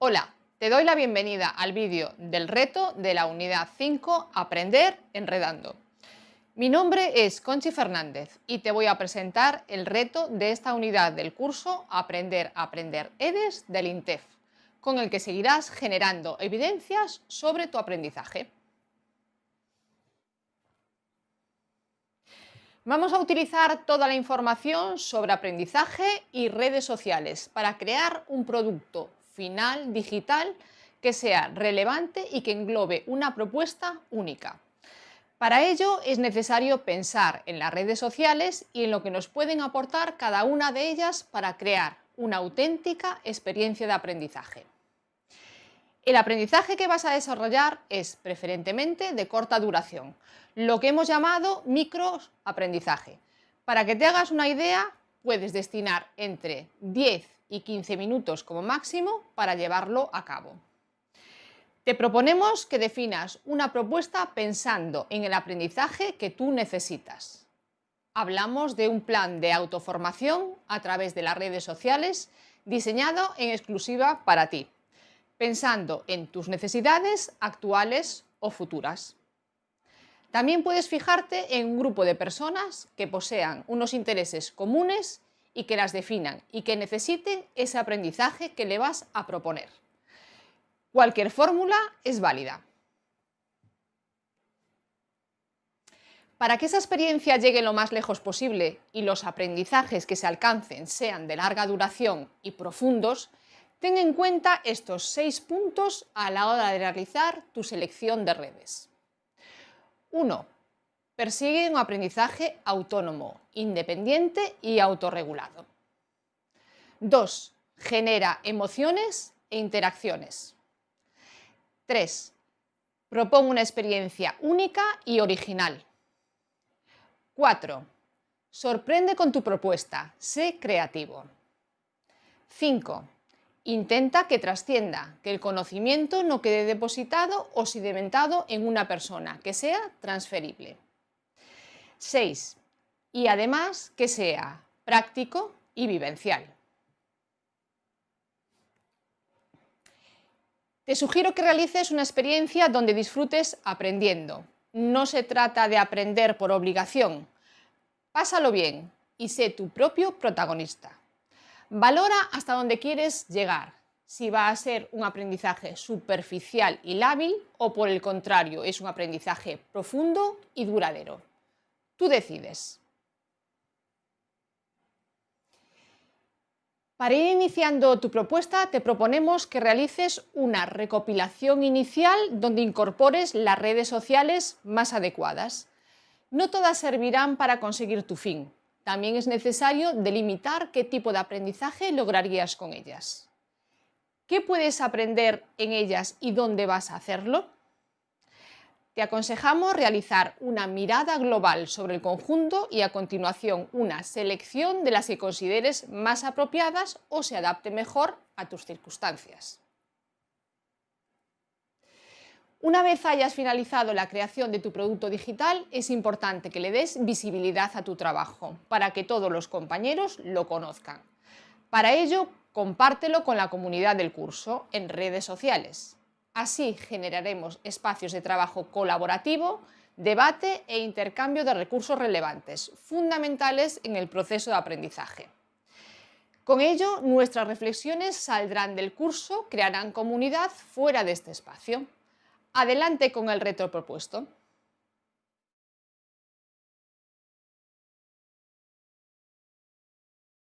Hola, te doy la bienvenida al vídeo del reto de la unidad 5 Aprender enredando. Mi nombre es Conchi Fernández y te voy a presentar el reto de esta unidad del curso Aprender Aprender EDES del INTEF, con el que seguirás generando evidencias sobre tu aprendizaje. Vamos a utilizar toda la información sobre aprendizaje y redes sociales para crear un producto final digital que sea relevante y que englobe una propuesta única. Para ello es necesario pensar en las redes sociales y en lo que nos pueden aportar cada una de ellas para crear una auténtica experiencia de aprendizaje. El aprendizaje que vas a desarrollar es preferentemente de corta duración, lo que hemos llamado microaprendizaje. Para que te hagas una idea, puedes destinar entre 10 y 15 minutos como máximo para llevarlo a cabo. Te proponemos que definas una propuesta pensando en el aprendizaje que tú necesitas. Hablamos de un plan de autoformación a través de las redes sociales diseñado en exclusiva para ti pensando en tus necesidades actuales o futuras. También puedes fijarte en un grupo de personas que posean unos intereses comunes y que las definan y que necesiten ese aprendizaje que le vas a proponer. Cualquier fórmula es válida. Para que esa experiencia llegue lo más lejos posible y los aprendizajes que se alcancen sean de larga duración y profundos, Ten en cuenta estos seis puntos a la hora de realizar tu selección de redes. 1. Persigue un aprendizaje autónomo, independiente y autorregulado. 2. Genera emociones e interacciones. 3. Propone una experiencia única y original. 4. Sorprende con tu propuesta, sé creativo. 5 Intenta que trascienda, que el conocimiento no quede depositado o sedimentado en una persona, que sea transferible. 6. Y además que sea práctico y vivencial. Te sugiero que realices una experiencia donde disfrutes aprendiendo. No se trata de aprender por obligación. Pásalo bien y sé tu propio protagonista. Valora hasta dónde quieres llegar, si va a ser un aprendizaje superficial y lábil o por el contrario es un aprendizaje profundo y duradero. Tú decides. Para ir iniciando tu propuesta te proponemos que realices una recopilación inicial donde incorpores las redes sociales más adecuadas. No todas servirán para conseguir tu fin, también es necesario delimitar qué tipo de aprendizaje lograrías con ellas. ¿Qué puedes aprender en ellas y dónde vas a hacerlo? Te aconsejamos realizar una mirada global sobre el conjunto y a continuación una selección de las que consideres más apropiadas o se adapte mejor a tus circunstancias. Una vez hayas finalizado la creación de tu producto digital, es importante que le des visibilidad a tu trabajo para que todos los compañeros lo conozcan. Para ello, compártelo con la comunidad del curso en redes sociales. Así generaremos espacios de trabajo colaborativo, debate e intercambio de recursos relevantes, fundamentales en el proceso de aprendizaje. Con ello, nuestras reflexiones saldrán del curso, crearán comunidad fuera de este espacio. Adelante con el reto propuesto.